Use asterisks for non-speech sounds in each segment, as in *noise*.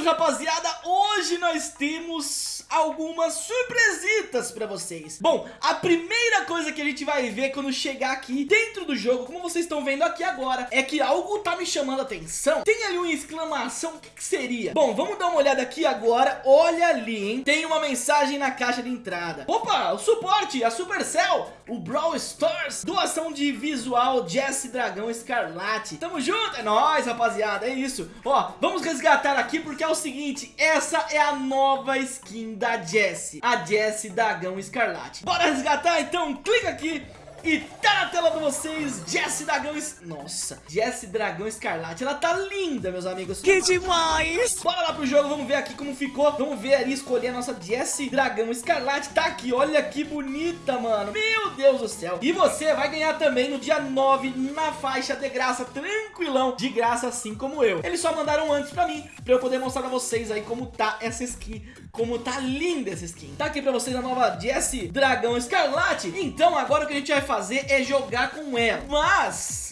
isso, rapaziada, hoje nós temos algumas surpresitas pra vocês. Bom, a primeira coisa que a gente vai ver quando chegar aqui dentro do jogo, como vocês estão vendo aqui agora É que algo tá me chamando a atenção. Tem ali uma exclamação, o que, que seria? Bom, vamos dar uma olhada aqui agora, olha ali, hein? Tem uma mensagem na caixa de entrada. Opa, o suporte, a Supercell, o Brawl Stars Doação de visual Jesse Dragão Escarlate. Tamo junto, é nóis, rapaziada, é isso. Ó, vamos resgatar aqui porque é o seguinte Essa é a nova skin da Jessie A Jessie Dragão Escarlate Bora resgatar? Então clica aqui e tá na tela pra vocês, Jessie Dragão... Es... Nossa, Jessie Dragão Escarlate. Ela tá linda, meus amigos. Que demais! Bora lá pro jogo, vamos ver aqui como ficou. Vamos ver ali, escolher a nossa Jessie Dragão Escarlate. Tá aqui, olha que bonita, mano. Meu Deus do céu. E você vai ganhar também no dia 9, na faixa de graça, tranquilão. De graça, assim como eu. Eles só mandaram antes pra mim, pra eu poder mostrar pra vocês aí como tá essa skin. Como tá linda essa skin. Tá aqui pra vocês a nova Jessie Dragão Escarlate. Então agora o que a gente vai fazer é jogar com ela. Mas,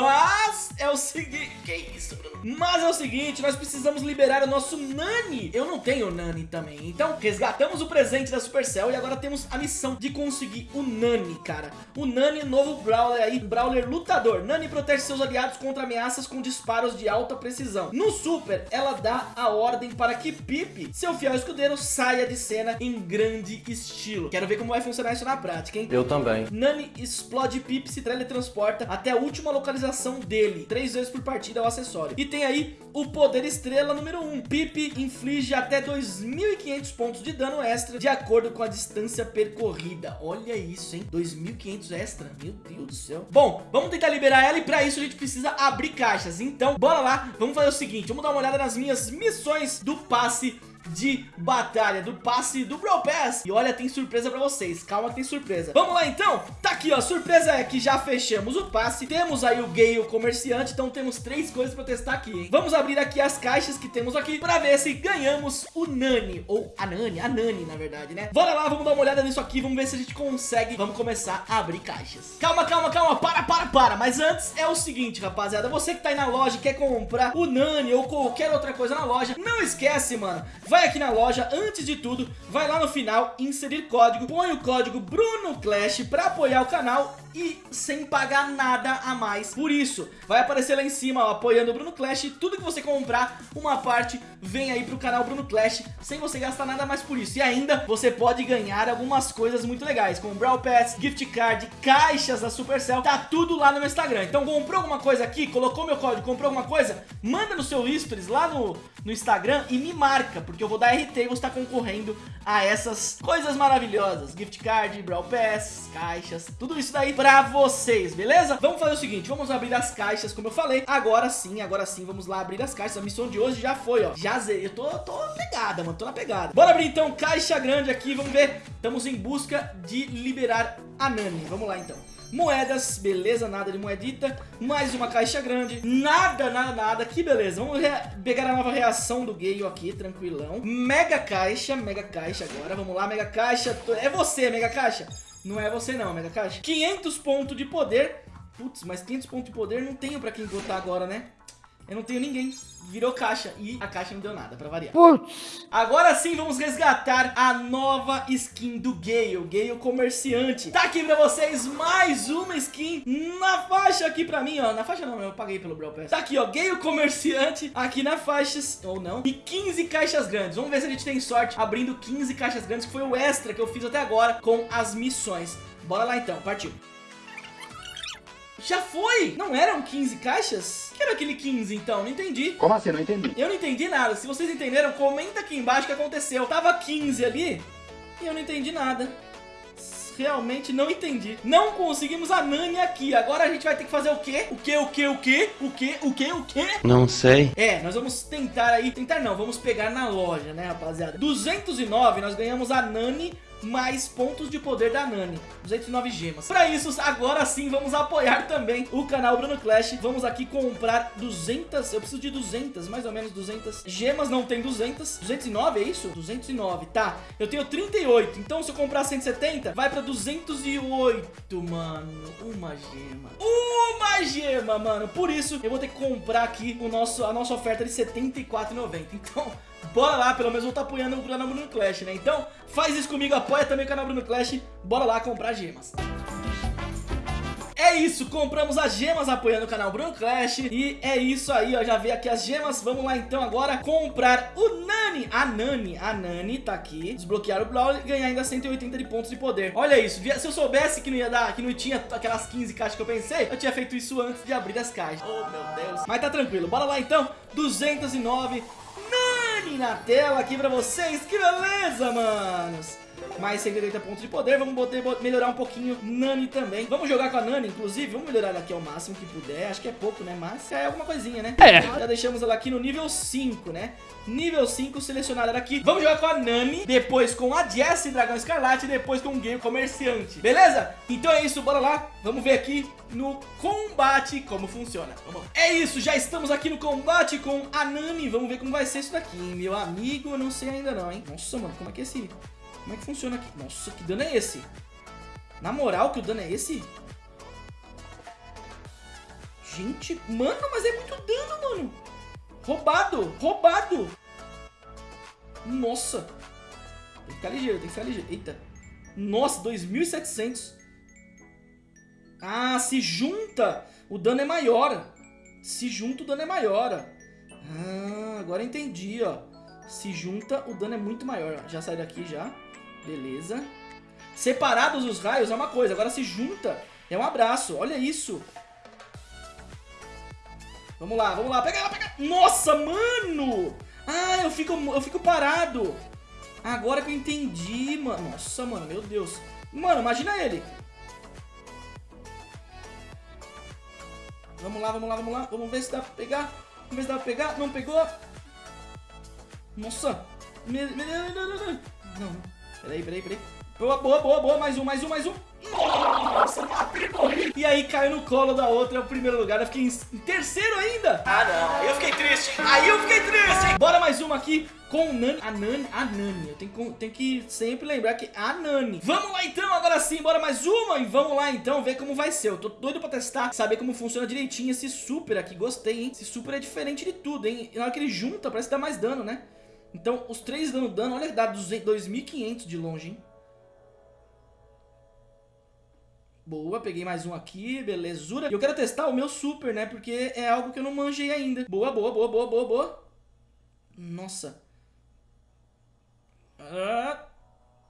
mas é o seguinte, que isso, Bruno? Mas é o seguinte, nós precisamos liberar o nosso Nani. Eu não tenho Nani também. Então, resgatamos o presente da Supercell e agora temos a missão de conseguir o Nani, cara. O Nani, novo Brawler aí, Brawler lutador. Nani protege seus aliados contra ameaças com disparos de alta precisão. No Super, ela dá a ordem para que Pipe, seu fiel escudeiro, saia de cena em grande estilo. Quero ver como vai funcionar isso na prática, hein? Eu também. Nani explode Pipe se teletransporta até a última localização dele, três vezes por partida ao acessório. E tem aí o poder estrela número 1. Pipe inflige até 2.500 pontos de dano extra de acordo com a distância percorrida. Olha isso, hein? 2.500 extra. Meu Deus do céu. Bom, vamos tentar liberar ela e pra isso a gente precisa abrir caixas. Então, bora lá. Vamos fazer o seguinte. Vamos dar uma olhada nas minhas missões do passe de batalha do passe do Brawl Pass. E olha, tem surpresa pra vocês, calma tem surpresa. Vamos lá então? Tá aqui ó, surpresa é que já fechamos o passe. Temos aí o Gale comerciante, então temos três coisas pra testar aqui, hein? Vamos abrir aqui as caixas que temos aqui Pra ver se ganhamos o Nani. Ou a Nani, a Nani na verdade, né? Bora lá, vamos dar uma olhada nisso aqui, vamos ver se a gente consegue. Vamos começar a abrir caixas. Calma, calma, calma, para, para, para. Mas antes é o seguinte, rapaziada. Você que tá aí na loja quer comprar o Nani ou qualquer outra coisa na loja Não esquece, mano vai aqui na loja, antes de tudo, vai lá no final, inserir código, põe o código BrunoClash para apoiar o canal e sem pagar nada a mais por isso. Vai aparecer lá em cima, ó, apoiando o Bruno Clash, tudo que você comprar, uma parte vem aí pro canal Bruno Clash, sem você gastar nada mais por isso. E ainda, você pode ganhar algumas coisas muito legais, como Brawl Pass, Gift Card, caixas da Supercell, tá tudo lá no meu Instagram. Então comprou alguma coisa aqui, colocou meu código, comprou alguma coisa, manda no seu stories lá no, no Instagram e me marca, porque eu vou dar RT e você tá concorrendo a essas coisas maravilhosas. Gift Card, Brawl Pass, caixas, tudo isso daí pra vocês, beleza? Vamos fazer o seguinte, vamos abrir as caixas, como eu falei. Agora sim, agora sim, vamos lá abrir as caixas. A missão de hoje já foi, ó. Já zerei. Eu tô, tô pegada, mano, tô na pegada. Bora abrir então caixa grande aqui, vamos ver. Estamos em busca de liberar a Nani. Vamos lá então. Moedas, beleza, nada de moedita Mais uma caixa grande, nada, nada, nada Que beleza, vamos pegar a nova reação do Gale aqui, tranquilão Mega caixa, mega caixa agora Vamos lá, mega caixa, é você, mega caixa Não é você não, mega caixa 500 pontos de poder. Putz, mas 500 pontos de poder não tenho pra quem botar agora, né Eu não tenho ninguém virou caixa e a caixa não deu nada, pra variar. Putz. Agora sim vamos resgatar a nova skin do Gale, Gale comerciante. Tá aqui pra vocês mais uma skin na faixa aqui pra mim, ó. Na faixa não, eu paguei pelo Brawl Pass. Tá aqui, ó, Gale comerciante aqui na faixas, ou não, e 15 caixas grandes. Vamos ver se a gente tem sorte abrindo 15 caixas grandes, que foi o extra que eu fiz até agora com as missões. Bora lá então, partiu. Já foi! Não eram 15 caixas? Que era aquele 15 então? Não entendi. Como assim? Não entendi. Eu não entendi nada. Se vocês entenderam, comenta aqui embaixo o que aconteceu. Tava 15 ali e eu não entendi nada. Realmente não entendi. Não conseguimos a Nani aqui. Agora a gente vai ter que fazer o quê? O quê, o quê, o quê? O quê, o quê, o quê? Não sei. É, nós vamos tentar aí... Tentar não, vamos pegar na loja, né, rapaziada? 209, nós ganhamos a Nani mais pontos de poder da Nani. 209 gemas. Para isso, agora sim, vamos apoiar também o canal Bruno Clash. Vamos aqui comprar 200, eu preciso de 200, mais ou menos 200 gemas, não tem 200 209, é isso? 209, tá. Eu tenho 38, então se eu comprar 170 Vai pra 208, mano. Uma gema. Uma gema, mano. Por isso, eu vou ter que comprar aqui o nosso, a nossa oferta de 74,90 Então, *laughs* bora lá, pelo menos vou estar tá apoiando o canal Bruno Clash, né? Então, faz isso comigo, apoia também o canal Bruno Clash, bora lá comprar gemas. É isso, compramos as gemas apoiando o canal Bruno Clash. E é isso aí, ó, já vi aqui as gemas. Vamos lá então agora comprar o Nani. A Nani, a Nani tá aqui. Desbloquear o Brawl e ganhar ainda 180 de pontos de poder. Olha isso, se eu soubesse que não ia dar Que não tinha aquelas 15 caixas que eu pensei Eu tinha feito isso antes de abrir as caixas. Oh meu Deus. Mas tá tranquilo, bora lá então. 209 Nani na tela aqui pra vocês. Que beleza, manos mais 180 pontos de poder. Vamos botar, melhorar um pouquinho Nani também. Vamos jogar com a Nani, inclusive. Vamos melhorar ela aqui ao máximo que puder. Acho que é pouco, né? Mas é alguma coisinha, né? É. Já deixamos ela aqui no nível 5, né? Nível 5, selecionar ela aqui. Vamos jogar com a Nani, depois com a Jessie, Dragão Escarlate, e depois com o Game Comerciante. Beleza? Então é isso, bora lá. Vamos ver aqui no combate como funciona. Vamos lá. É isso, já estamos aqui no combate com a Nani. Vamos ver como vai ser isso daqui, meu amigo. Eu não sei ainda não, hein? Nossa, mano, como é que é esse... Como é que funciona aqui? Nossa, que dano é esse? Na moral, que o dano é esse? Gente, mano, mas é muito dano, mano. Roubado, roubado. Nossa. Tem que ficar ligeiro, tem que ficar ligeiro. Eita. Nossa, 2.700. Ah, se junta, o dano é maior. Se junta, o dano é maior. Ah, agora entendi, ó. Se junta, o dano é muito maior. Já sai daqui, já. Beleza. Separados os raios é uma coisa, agora se junta é um abraço. Olha isso. Vamos lá, vamos lá. Pega ela, pega. Nossa, mano. Ah, eu fico, eu fico parado. Agora que eu entendi, mano. Nossa, mano, meu Deus. Mano, imagina ele. Vamos lá, vamos lá, vamos lá. Vamos ver se dá pra pegar. Vamos ver se dá pra pegar. Não pegou. Nossa. Não, não. Peraí, peraí, peraí. Boa, boa, boa, boa. Mais um, mais um, mais um. Nossa, E aí caiu no colo da outra, é o primeiro lugar. Eu fiquei em terceiro ainda. Ah, não. Eu fiquei triste. Aí eu fiquei triste. Bora mais uma aqui com Nani. A Nani, a Nani. Eu tenho, tenho que sempre lembrar que a Nani. Vamos lá então, agora sim. Bora mais uma e vamos lá então ver como vai ser. Eu tô doido pra testar, saber como funciona direitinho esse super aqui. Gostei, hein? Esse super é diferente de tudo, hein? Na hora que ele junta, parece que dá mais dano, né? Então, os três dando dano, olha, dá 2.500 de longe, hein? Boa, peguei mais um aqui, belezura. E eu quero testar o meu super, né? Porque é algo que eu não manjei ainda. Boa, boa, boa, boa, boa, boa. Nossa. Ah,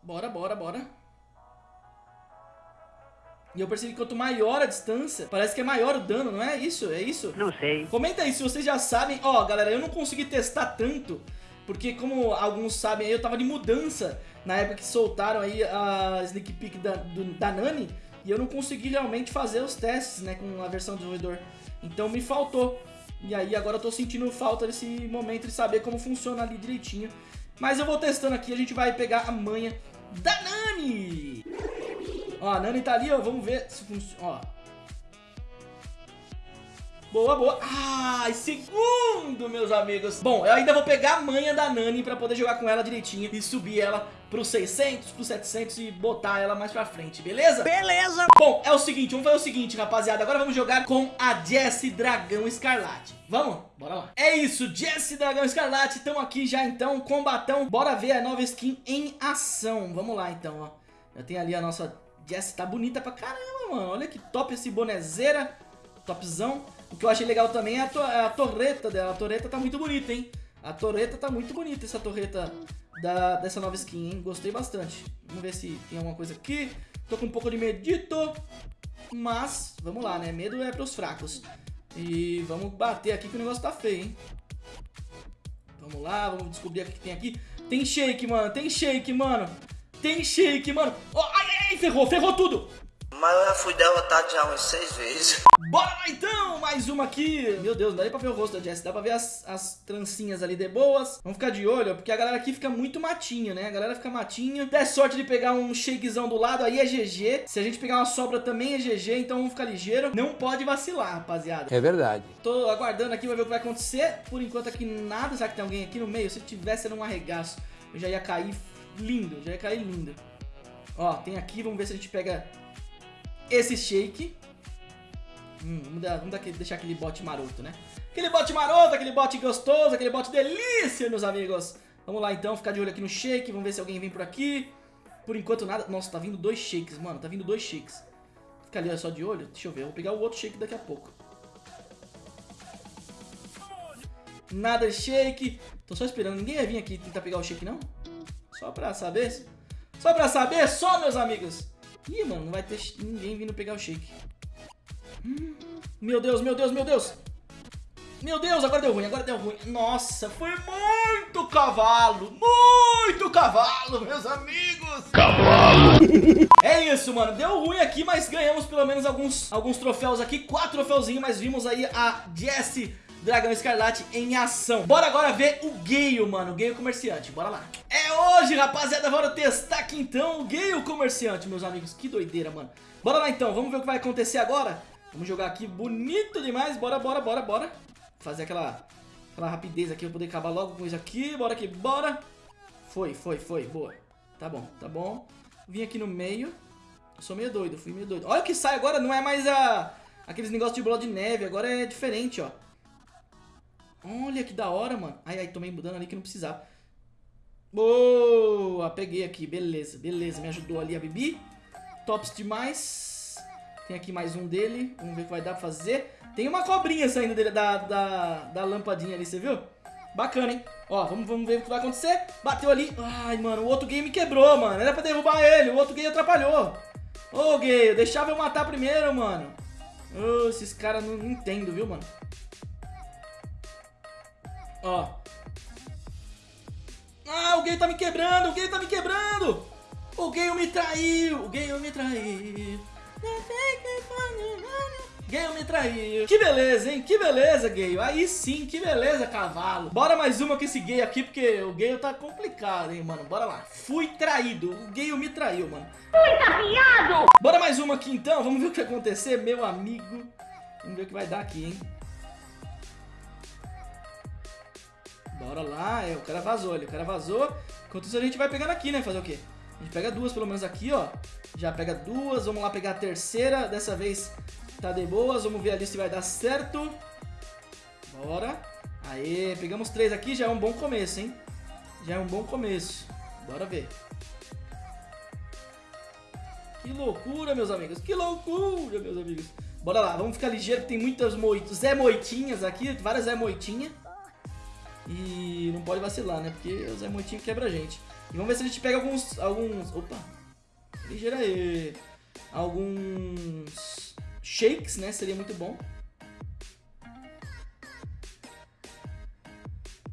bora, bora, bora. E eu percebi que quanto maior a distância, parece que é maior o dano, não é isso? É isso? Não sei. Comenta aí se vocês já sabem. Ó, galera, eu não consegui testar tanto porque como alguns sabem, eu tava de mudança na época que soltaram aí a sneak peek da, do, da Nani e eu não consegui realmente fazer os testes, né, com a versão do desenvolvedor. Então me faltou. E aí agora eu tô sentindo falta desse momento de saber como funciona ali direitinho. Mas eu vou testando aqui, a gente vai pegar a manha da Nani. Ó, a Nani tá ali, ó, vamos ver se funciona, ó. Boa, boa. Ai, segundo, meus amigos. Bom, eu ainda vou pegar a manha da Nani pra poder jogar com ela direitinho e subir ela pros 600, pros 700 e botar ela mais pra frente, beleza? Beleza! Bom, é o seguinte, vamos fazer o seguinte, rapaziada. Agora vamos jogar com a Jessie Dragão Escarlate. Vamos? Bora lá. É isso, Jessie Dragão Escarlate. Estamos aqui já, então, combatão. Bora ver a nova skin em ação. Vamos lá, então, ó. Eu tenho ali a nossa Jessie. Tá bonita pra caramba, mano. Olha que top esse bonezeira. Topzão. O que eu achei legal também é a, to é a torreta dela. A torreta tá muito bonita, hein? A torreta tá muito bonita, essa torreta da, dessa nova skin, hein? Gostei bastante. Vamos ver se tem alguma coisa aqui. Tô com um pouco de medito. Mas, vamos lá, né? Medo é pros fracos. E vamos bater aqui que o negócio tá feio, hein? Vamos lá, vamos descobrir o que tem aqui. Tem shake, mano. Tem shake, mano. Tem shake, mano. Oh, ai, ai, ferrou, ferrou tudo. Mas eu já fui derrotado já umas seis vezes. Bora lá então, mais uma aqui. Meu Deus, não dá nem pra ver o rosto da Jess, dá pra ver as, as trancinhas ali de boas. Vamos ficar de olho, porque a galera aqui fica muito matinho, né? A galera fica matinho. Der sorte de pegar um shakezão do lado, aí é GG. Se a gente pegar uma sobra também é GG, então vamos ficar ligeiro. Não pode vacilar, rapaziada. É verdade. Tô aguardando aqui, pra ver o que vai acontecer. Por enquanto aqui nada. Será que tem alguém aqui no meio? Se tivesse, era um arregaço. Eu já ia cair lindo, já ia cair lindo. Ó, tem aqui, vamos ver se a gente pega esse shake. Hum, vamos, dar, vamos deixar aquele bot maroto, né? Aquele bot maroto, aquele bot gostoso, aquele bot delícia, meus amigos. Vamos lá então, ficar de olho aqui no shake, vamos ver se alguém vem por aqui. Por enquanto nada. Nossa, tá vindo dois shakes, mano, tá vindo dois shakes. Fica ali só de olho, deixa eu ver, eu vou pegar o outro shake daqui a pouco. Nada de shake. Tô só esperando, ninguém vai vir aqui tentar pegar o shake não? Só pra saber. Só pra saber, só meus amigos. Ih, mano, não vai ter ninguém vindo pegar o shake. Hum, meu Deus, meu Deus, meu Deus. Meu Deus, agora deu ruim, agora deu ruim. Nossa, foi muito cavalo. Muito cavalo, meus amigos. Cavalo. *laughs* É isso, mano. Deu ruim aqui, mas ganhamos pelo menos alguns, alguns troféus aqui. Quatro troféuzinhos, mas vimos aí a Jessie Dragão Escarlate em ação. Bora agora ver o Gale, mano, o Gale Comerciante, bora lá. É hoje, rapaziada, bora testar aqui então o Gale Comerciante, meus amigos. Que doideira, mano. Bora lá então, vamos ver o que vai acontecer agora. Vamos jogar aqui bonito demais, bora, bora, bora, bora. Fazer aquela, aquela rapidez aqui pra poder acabar logo com isso aqui. Bora aqui, bora. Foi, foi, foi, boa. Tá bom, tá bom. Vim aqui no meio. Eu sou meio doido, fui meio doido. Olha o que sai agora, não é mais a... Aqueles negócios de bola de neve, agora é diferente, ó. Olha que da hora, mano. Ai, ai, tomei mudando ali que não precisava. Boa, peguei aqui, beleza, beleza. Me ajudou ali a Bibi. Tops demais. Tem aqui mais um dele. Vamos ver o que vai dar pra fazer. Tem uma cobrinha saindo dele, da, da, da lampadinha ali, você viu? Bacana, hein? Ó, vamos, vamos ver o que vai acontecer. Bateu ali. Ai, mano, o outro game quebrou, mano. Era pra derrubar ele. O outro game atrapalhou. Ô, gay, deixava eu matar primeiro, mano. Esses caras não, não entendo, viu, mano? Ó. O gay tá me quebrando, o gay tá me quebrando. O gay me traiu, o gay me traiu. Gale me traiu. Que beleza, hein? Que beleza, Gale. Aí sim, que beleza, cavalo. Bora mais uma com esse Gale aqui, porque o Gale tá complicado, hein, mano. Bora lá. Fui traído. O Gale me traiu, mano. Fui tapiado. Bora mais uma aqui, então. Vamos ver o que vai acontecer, meu amigo. Vamos ver o que vai dar aqui, hein. Bora lá, é, o cara vazou ali, o cara vazou. Enquanto isso a gente vai pegando aqui, né? Fazer o quê? A gente pega duas pelo menos aqui, ó. Já pega duas, vamos lá pegar a terceira. Dessa vez tá de boas, vamos ver ali se vai dar certo. Bora. Aê, pegamos três aqui, já é um bom começo, hein? Já é um bom começo. Bora ver. Que loucura, meus amigos. Que loucura, meus amigos. Bora lá, vamos ficar ligeiro, tem muitas moitas, Zé Moitinhas aqui, várias Zé Moitinha. E não pode vacilar, né? Porque o Zé Moitinho quebra a gente. E vamos ver se a gente pega alguns... alguns opa! Ligeira aí. Alguns shakes, né? Seria muito bom.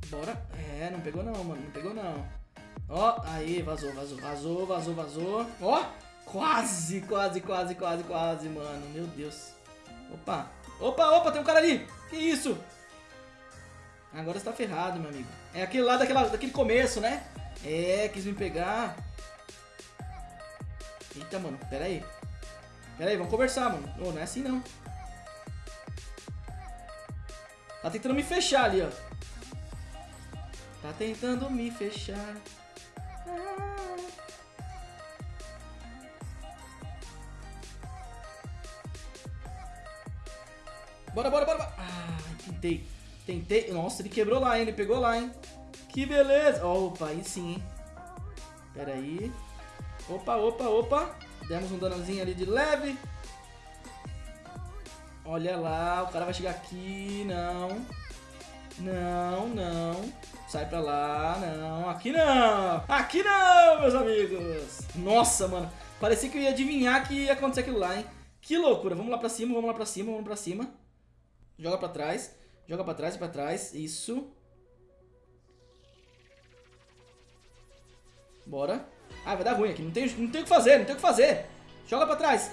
Bora. É, não pegou não, mano. Não pegou não. Ó, aí, vazou, vazou, vazou, vazou, vazou. Ó, quase, quase, quase, quase, quase, mano. Meu Deus. Opa. Opa, opa, tem um cara ali. Que isso? Agora você tá ferrado, meu amigo. É aquele lá daquela, daquele começo, né? É, quis me pegar. Eita, mano, pera aí. Pera aí, vamos conversar, mano. Oh, não é assim, não. Tá tentando me fechar ali, ó. Tá tentando me fechar. Ah. Bora, bora, bora. Ah, tentei. Tentei. Nossa, ele quebrou lá, hein? Ele pegou lá, hein? Que beleza. Opa, aí sim, hein? Pera aí. Opa, opa, opa. Demos um danozinho ali de leve. Olha lá, o cara vai chegar aqui. Não. Não, não. Sai pra lá. Não, aqui não. Aqui não, meus amigos. Nossa, mano. Parecia que eu ia adivinhar que ia acontecer aquilo lá, hein? Que loucura. Vamos lá pra cima, vamos lá pra cima, vamos pra cima. Joga pra trás. Joga pra trás e pra trás. Isso. Bora. Ah, vai dar ruim aqui. Não tem, não tem o que fazer, não tem o que fazer. Joga pra trás.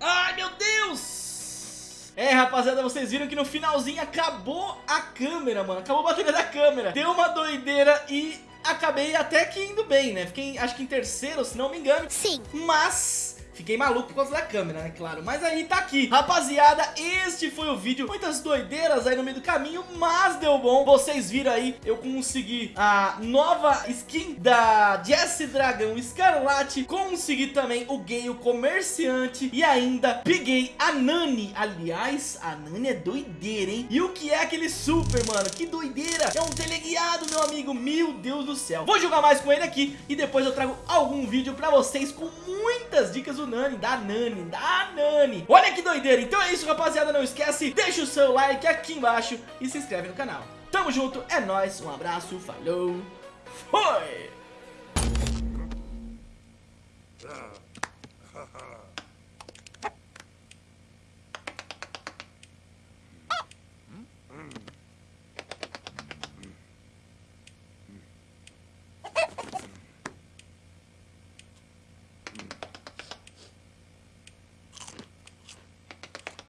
Ai, meu Deus! É, rapaziada, vocês viram que no finalzinho acabou a câmera, mano. Acabou a bateria da câmera. Deu uma doideira e acabei até que indo bem, né? Fiquei, acho que em terceiro, se não me engano. Sim. Mas Fiquei maluco por causa da câmera, né, claro. Mas aí tá aqui. Rapaziada, este foi o vídeo. Muitas doideiras aí no meio do caminho Mas deu bom. Vocês viram aí, eu consegui a nova skin da Jessie Dragão Escarlate. Consegui também o Gale Comerciante. E ainda peguei a Nani. Aliás, a Nani é doideira, hein? E o que é aquele super, mano? Que doideira. É um teleguiado, meu amigo. Meu Deus do céu. Vou jogar mais com ele aqui E depois eu trago algum vídeo pra vocês Com muitas dicas do Nani, da Nani, da Nani. Olha que doideira, então é isso rapaziada, não esquece Deixa o seu like aqui embaixo e se inscreve no canal. Tamo junto, é nóis, um abraço, falou, foi!